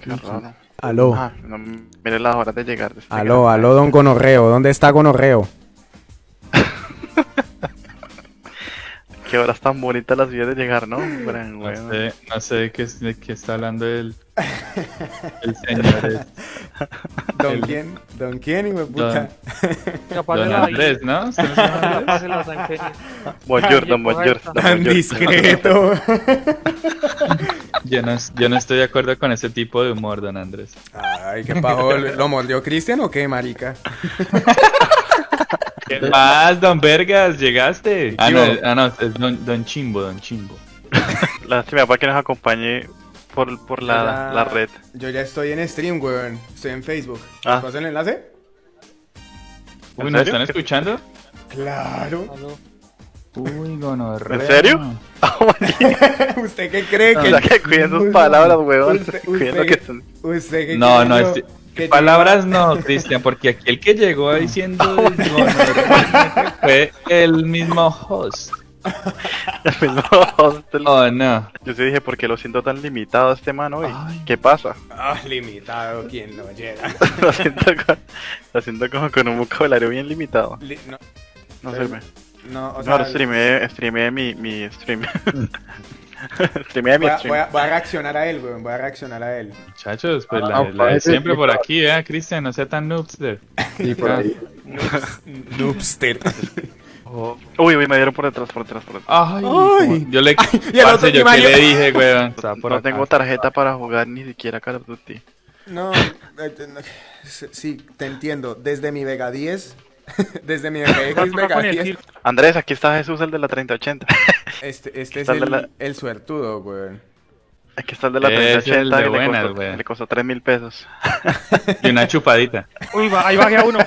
Qué raro. Aló. Ah, no mire las horas de llegar. Aló, aló, don Gonorreo. ¿Dónde está Gonorreo? Qué horas tan bonitas las vías de llegar, ¿no? Gran, No sé, no sé de qué, de qué está hablando el, el señor. es- ¿Don El- quién? ¿Don quién, hijo de puta? Don Andrés, ¿no? ¿Usted no llama Andrés? Kenny. Bonjour, don Bonjour. don Tan discreto. Yo no, yo no estoy de acuerdo con ese tipo de humor, don Andrés. Ay, qué pajo. ¿Lo mordió Cristian o qué, marica? ¿Qué más, don Vergas? ¿Llegaste? Ah, no, ah, no, es don, don Chimbo, don Chimbo. Lástima para que nos acompañe por, por la, la red. Yo ya estoy en stream, weón. Estoy en Facebook. Ah. ¿Paso el enlace? Uy, ¿En ¿nos están escuchando? Claro. Uy, gonorrea. ¿En serio? ¿Usted qué cree O que.? sea, que cuiden sus palabras, weón. Usted- Cuiden lo usted- que son. ¿Usted qué No, cree no, este- que Palabras no, Cristian, porque aquí el que llegó diciendo gonorrea fue el mismo host. El mismo hostel. Oh, no. Yo sí dije, ¿por qué lo siento tan limitado este man hoy? Ay. ¿Qué pasa? Ah, limitado, quien no llega. lo, siento con- lo siento como con un vocabulario bien limitado. Li- no, No sirve. no, o No, sea, streameé, streameé mi, mi stream. voy voy a- voy a reaccionar a él, weón. Voy a reaccionar a él. Muchachos, pues Ah, la, la de parece- siempre por aquí, ¿eh? Cristian, no sea tan noobster. Sí, por ahí. Noobster. Oh. Uy, uy, me dieron por detrás, por detrás, por detrás. Ay, Ay. yo le. Y el Parce, otro, yo Mario- le dije, weón. No acá. tengo tarjeta para jugar ni siquiera Call of Duty. No, eh, eh, no, sí, te entiendo. Desde mi Vega 10, desde mi Vega con el 10, tir- Andrés, aquí está Jesús, el de la 3080. Este, este es el, la- el suertudo, weón. Aquí está el de la Ese es el 3080 de que le buenas, costó, le costó 3 mil pesos. Y una chupadita. Uy, va- ahí bajé a uno.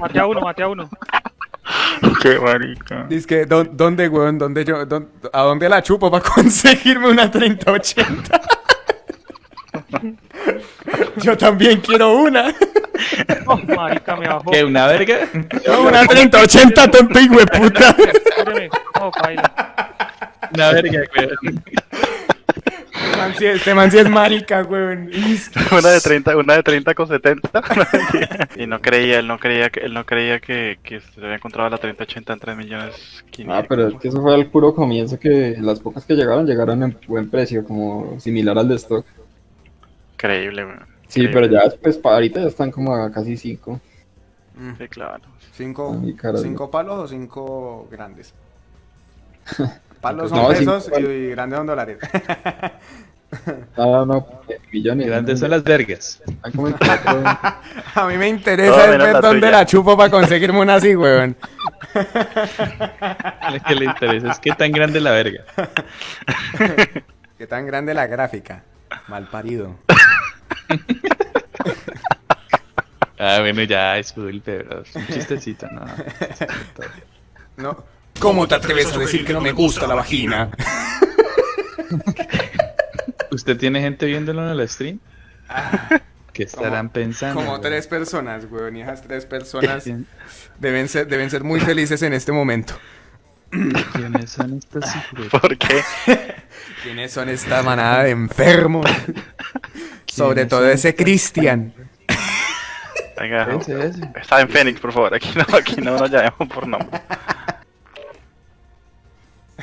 Maté a uno, maté a uno. Qué marica. Dice que, ¿dó- ¿dónde, weón? ¿Dónde yo, dón- ¿A dónde la chupo para conseguirme una 3080? yo también quiero una. Oh, marica, me bajó. ¿Qué, una verga? No, una 3080, tonto hijo de puta. Espéreme. Oh, Una verga, weón. Este man sí- es marica, weón. Una de 30, una de 30 con 70. y no creía, él no creía que él no creía que, que se había encontrado la 3080 en 3 millones 500. Ah, pero es que eso fue al puro comienzo que las pocas que llegaron llegaron en buen precio, como similar al de stock. Increíble, weón. Sí, Increíble. pero ya pues para ahorita ya están como a casi 5. Sí, claro. ¿Cinco, Ay, cinco palos o cinco grandes? Palos No, son pesos y grandes son dólares. No, eh, millones. Grandes son las vergas. A mí me interesa ver la dónde la chupo para conseguirme una así, weón. Lo que le interesa es qué tan grande es la verga. Qué tan grande la gráfica. Mal parido. Ah, bueno, ya, disculpe, es un chistecito, no. No. ¿Cómo te atreves a decir que no me gusta la vagina? ¿Usted tiene gente viéndolo en el stream? ¿Qué estarán pensando? Como tres personas, weón. Y esas tres personas deben ser, deben ser muy felices en este momento. ¿Quiénes son hijos? ¿Por qué? ¿Quiénes son esta manada de enfermos? Sobre ¿Quiénes todo ese estas- Cristian. Venga, Ese, ese. está en Phoenix, por favor. Aquí no, aquí no nos llamemos por nombre.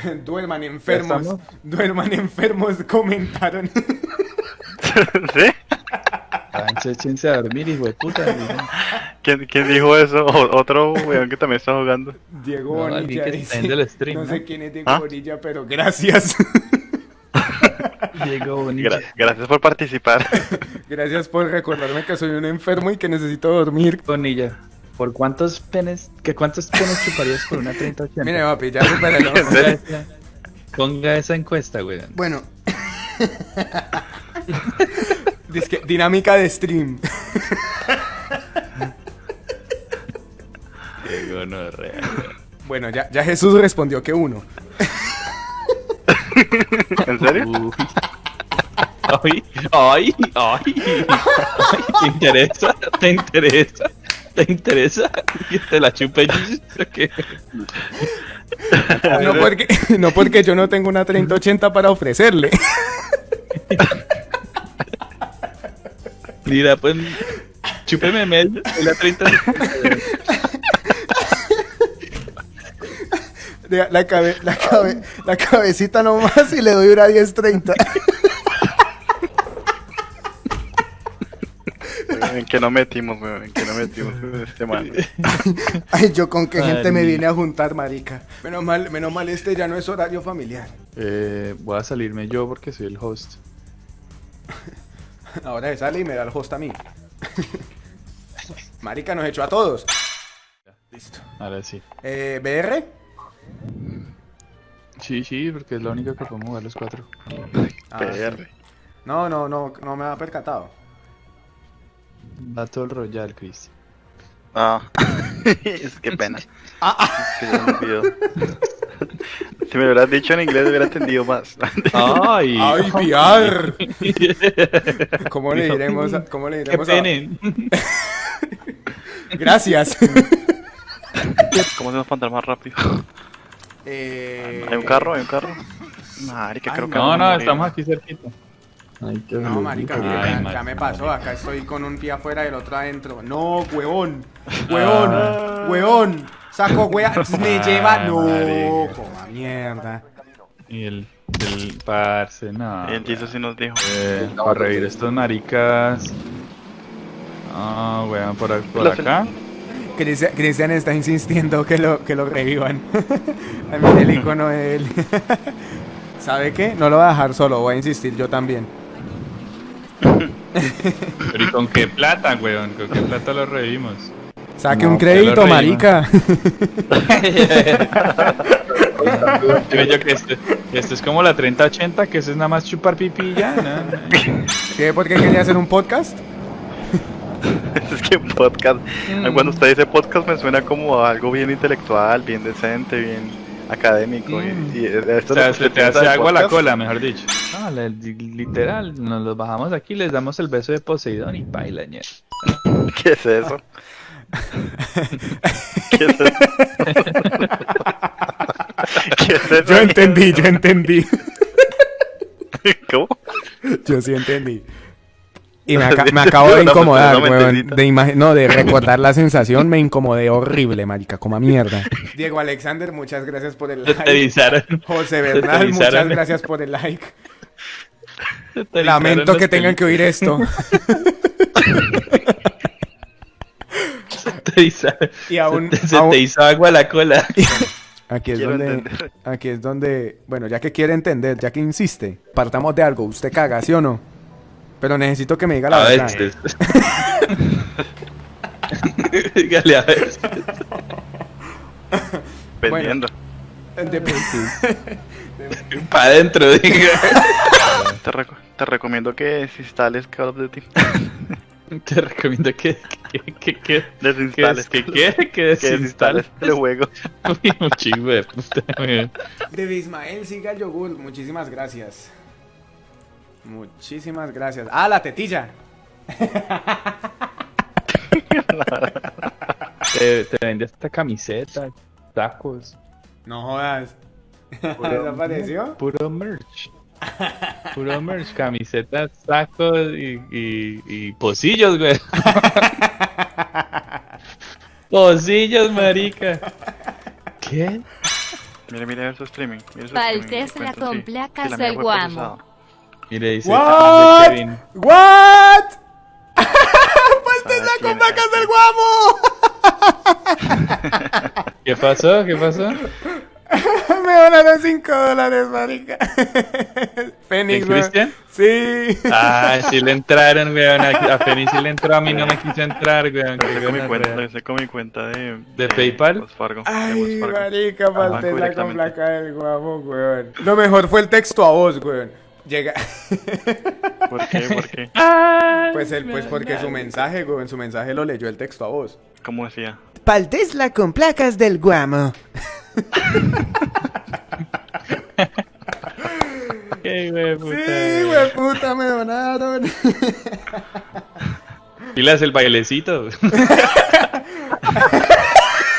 Duerman enfermos. estamos? Duerman enfermos, comentaron. ¿Sí? Échense a dormir, hijo de puta. ¿Quién, quién dijo eso? O- otro weón que también está jugando. Diego No, Bonilla dice, viendo el stream, No ¿no? sé quién es Diego ¿Ah? Bonilla, pero gracias. Diego Bonilla. Gra- gracias por participar. gracias por recordarme que soy un enfermo y que necesito dormir. Bonilla. ¿Por cuántos penes, que cuántos penes chuparías por una 3080? Mire, papi, ya supéralo. Ponga esa, ponga esa encuesta, weón. Bueno. Disque, dinámica de stream. No real. Bueno, ya, ya Jesús respondió que uno. ¿En serio? Uy. Ay, ay, ay, ay, ¿Te interesa? ¿Te interesa? ¿Te interesa? Que te la chupe. No porque, no porque yo no tengo una 3080 para ofrecerle. Mira, pues, chúpeme medio de la 30. De- La, cabe- la, cabe- la cabecita nomás y le doy una 1030. Weón, ¿En qué no metimos, weón? ¿En qué no metimos este man? Ay, yo con qué gente me vine a juntar, marica. Menos mal, menos mal este ya no es horario familiar. Eh, voy a salirme yo porque soy el host. Ahora se sale y me da el host a mí. Marica nos echó a todos. Listo. Ahora sí. Eh, ¿BR? Sí, sí, porque es la única que podemos jugar los cuatro. Ah, PR. No, no, no, no me ha percatado. Battle Royale, Chris. Ah, es que pena. Es que ya me olvidó. Si me lo hubieras dicho en inglés, hubiera entendido más. ¡Ay! ¡Ay, VR! ¿Cómo le diremos a, cómo le ¡Qué diremos a-! Gracias. ¿Cómo se nos pondrá más rápido? Eh, ¿Hay un carro? ¿Hay un carro? Marica, Ay, creo que No, a no, morir. estamos aquí cerquita. Ay, qué No, marica, Ay, marica, me pasó. Acá estoy con un pie afuera y el otro adentro. No, huevón. Huevón. Ah. Huevón. Saco hueá. Me lleva. No, marica. coma mierda. Y el, el parce, no. Y el Jesus sí nos dijo. Eh, para revivir estos maricas. Ah, weón, por, por acá. Cristian, Cristian está insistiendo que lo, que lo revivan. También el icono de él. ¿Sabe qué? No lo voy a dejar solo, voy a insistir yo también. Pero ¿y con qué plata, weón? ¿Con qué plata lo revivimos? Saque No, un crédito, marica. Yo yo que esto, esto es como la 3080, que eso es nada más chupar pipí y ya, ¿no? ¿Qué? ¿Por qué quería hacer un podcast? Es que podcast. Cuando usted dice podcast, me suena como a algo bien intelectual, bien decente, bien académico. y- Mm. Y, esto O sea, se te hace agua la cola, mejor dicho. No, le- literal, nos los bajamos aquí, les damos el beso de Poseidón y baila. ¿Qué es eso? ¿Qué es eso? ¿Qué es eso? Yo entendí, yo entendí. ¿Cómo? Yo sí entendí. Y me, aca- me acabo de incomodar, no weón. De no, de recordar la sensación me incomodé horrible, marica, como a mierda. Diego Alexander, muchas gracias por el Te like. José Bernal, muchas gracias por el like. te Lamento que tengan que oír esto. Te avisaron. Y aún, se te, se aún- te hizo agua la cola. aquí es Quiero donde, entender. aquí es donde, bueno, ya que quiere entender, ya que insiste, partamos de algo. Usted caga, ¿sí o no? Pero necesito que me diga la A verdad. veces. Dígale a veces. Vendiendo. Dep- Para adentro, diga. Te, reco- te recomiendo que instales Call of Duty. Te recomiendo que. que, que, que, que, Desinstales. que, que, que Que desinstales. desinstales el juego. Uy, un chingo de puta, weón. De Ismael siga el yogur, muchísimas gracias. Muchísimas gracias. Ah, la tetilla. Te, te vende esta camiseta, tacos. No jodas. Puro- ¿Desapareció? Puro merch. Puro merch, camisetas, tacos y, y, y pocillos, güey. pocillos, marica. ¿Qué? Mire, mire su streaming. Mire su streaming, con sí. placas del Guamo. Y le dice, What? "Ah, de Kevin". ¿What? pues te Ah, saco tiene- placas del guamo. ¿Qué pasó? ¿Qué pasó? Me donaron 5 dólares, marica. Fénix, ¿De. Cristian? Sí. Ah, sí le entraron, weón. A, Feni sí le entró, a mí no me quiso entrar, weón. Hice con mi cuenta, con mi cuenta de... ¿De PayPal? Wells Fargo, de Ay, Fargo. marica, pastel la con placa del guamo, weón. Lo mejor fue el texto a voz, weón. Llega. ¿Por qué? ¿Por qué? Pues él, pues porque su mensaje, weón, su mensaje lo leyó el texto a voz. ¿Cómo decía? Pal Tesla con placas del guamo. Qué güey, puta. Sí, weón, puta, me donaron. Y le hace el bailecito.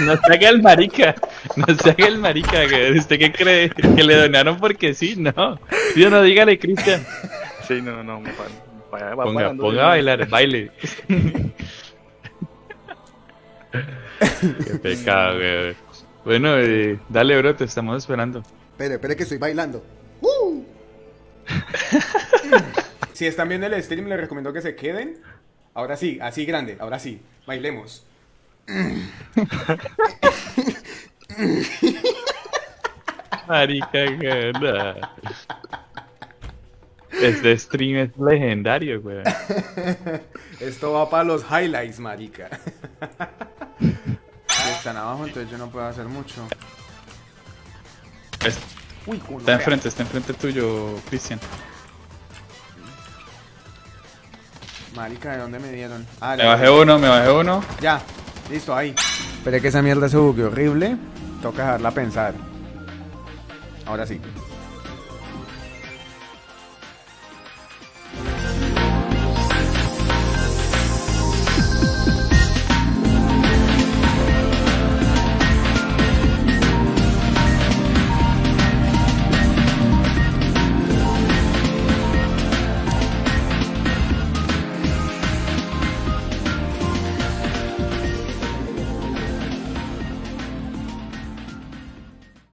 no se haga el marica. No se haga el marica, güey. ¿Usted qué cree? ¿Que le donaron porque sí? No. Yo no, dígale, Cristian. Sí, no, no, me pa- vaya- va Ponga, ponga a bailar, baile. Qué pecado, güey. Bueno, eh, dale, bro, te estamos esperando. Espere, espere que estoy bailando. si están viendo el stream, les recomiendo que se queden. Ahora sí, así grande, ahora sí. Bailemos. Marica, no. Este stream es legendario, güey. Esto va para los highlights, marica. Están abajo, entonces yo no puedo hacer mucho. Es- Uy, culo. Está enfrente, está enfrente tuyo, Cristian. Marica, ¿de dónde me dieron? Ah, Me bajé uno, me bajé uno. Ya, listo, ahí. Esperé que esa mierda se bugue horrible. Toca dejarla pensar. Ahora sí.